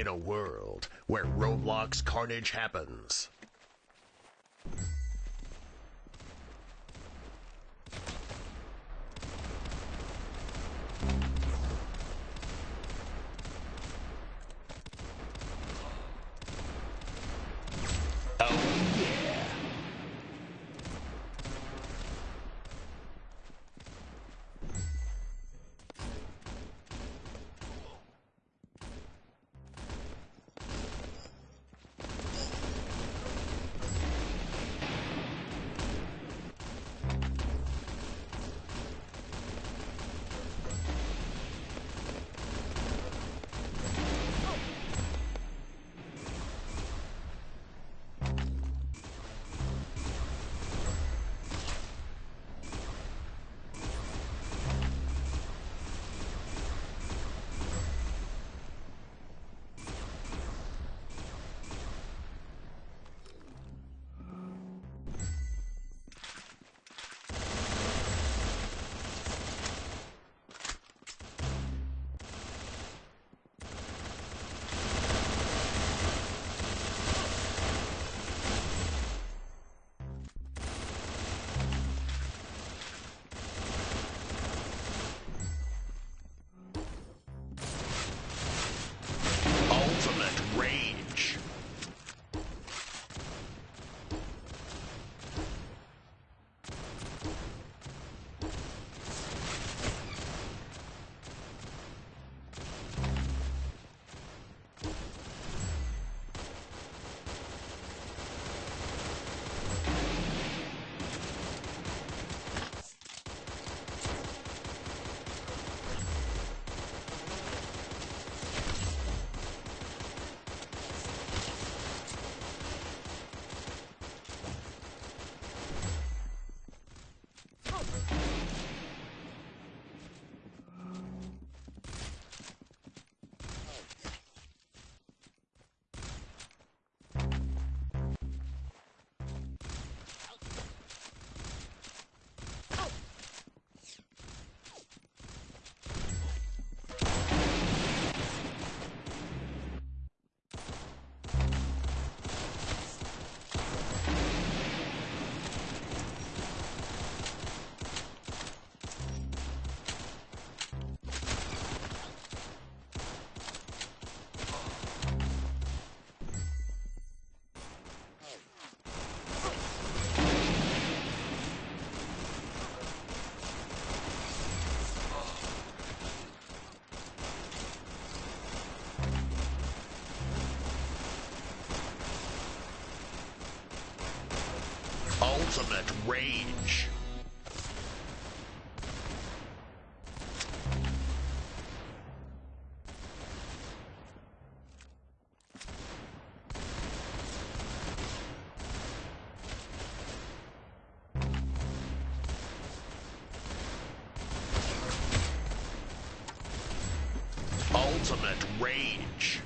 in a world where Roblox carnage happens. Ultimate rage. Ultimate rage.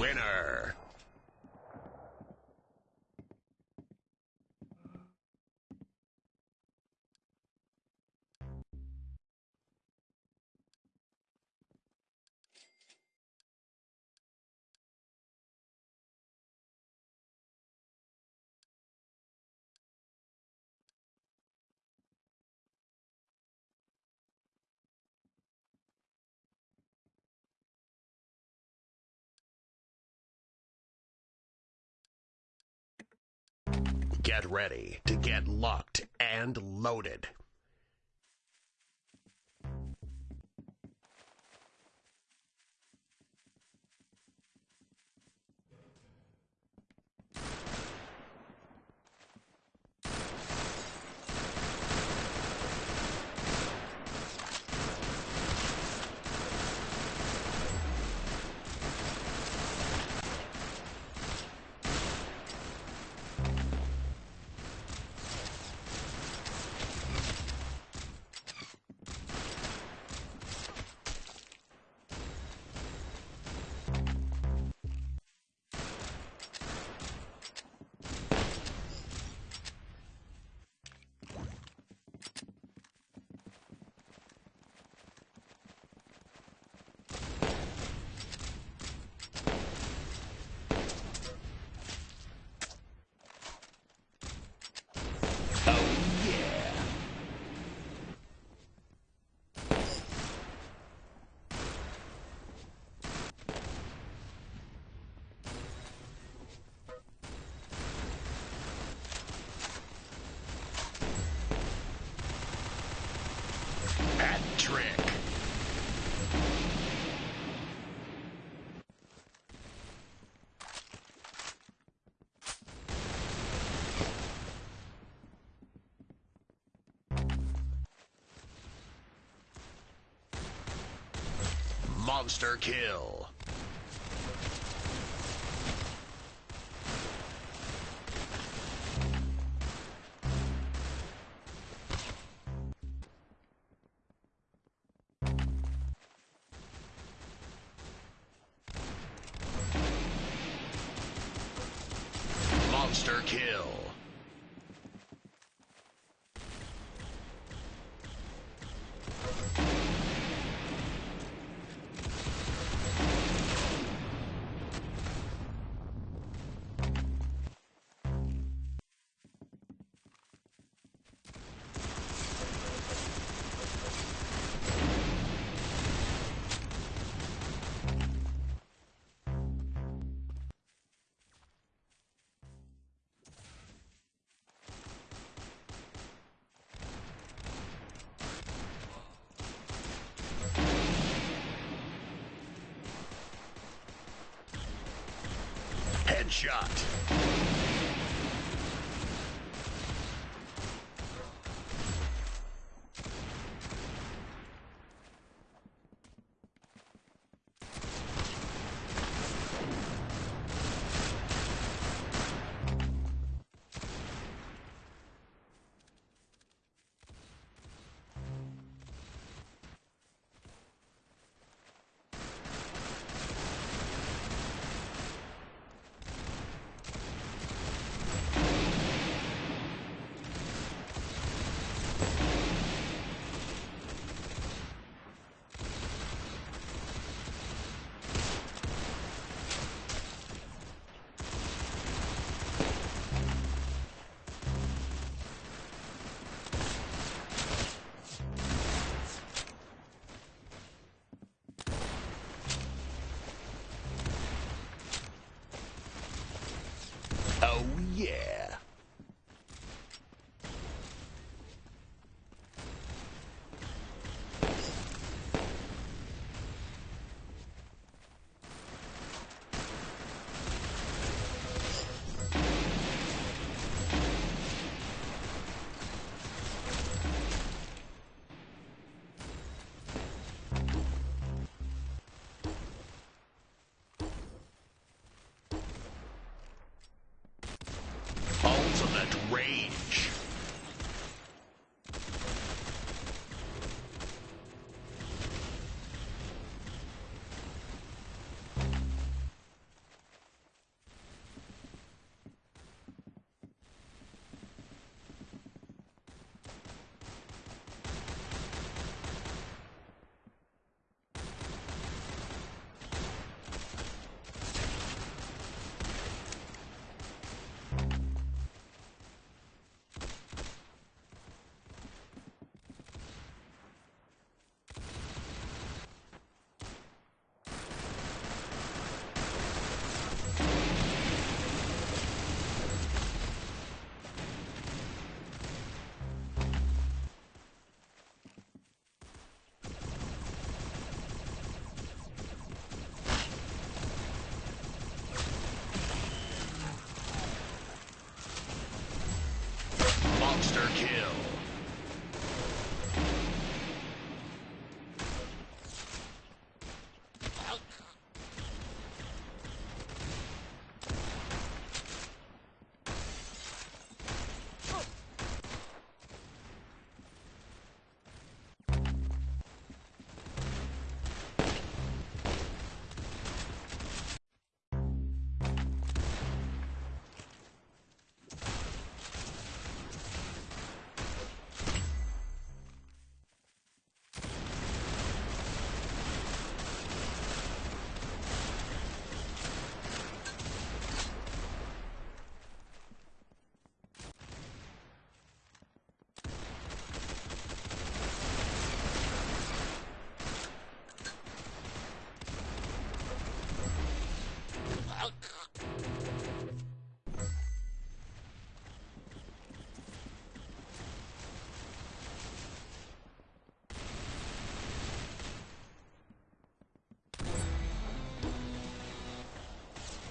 Winner. Get ready to get locked and loaded. Hat trick. Monster kill. Monster kill. Headshot. yeah. monster kill.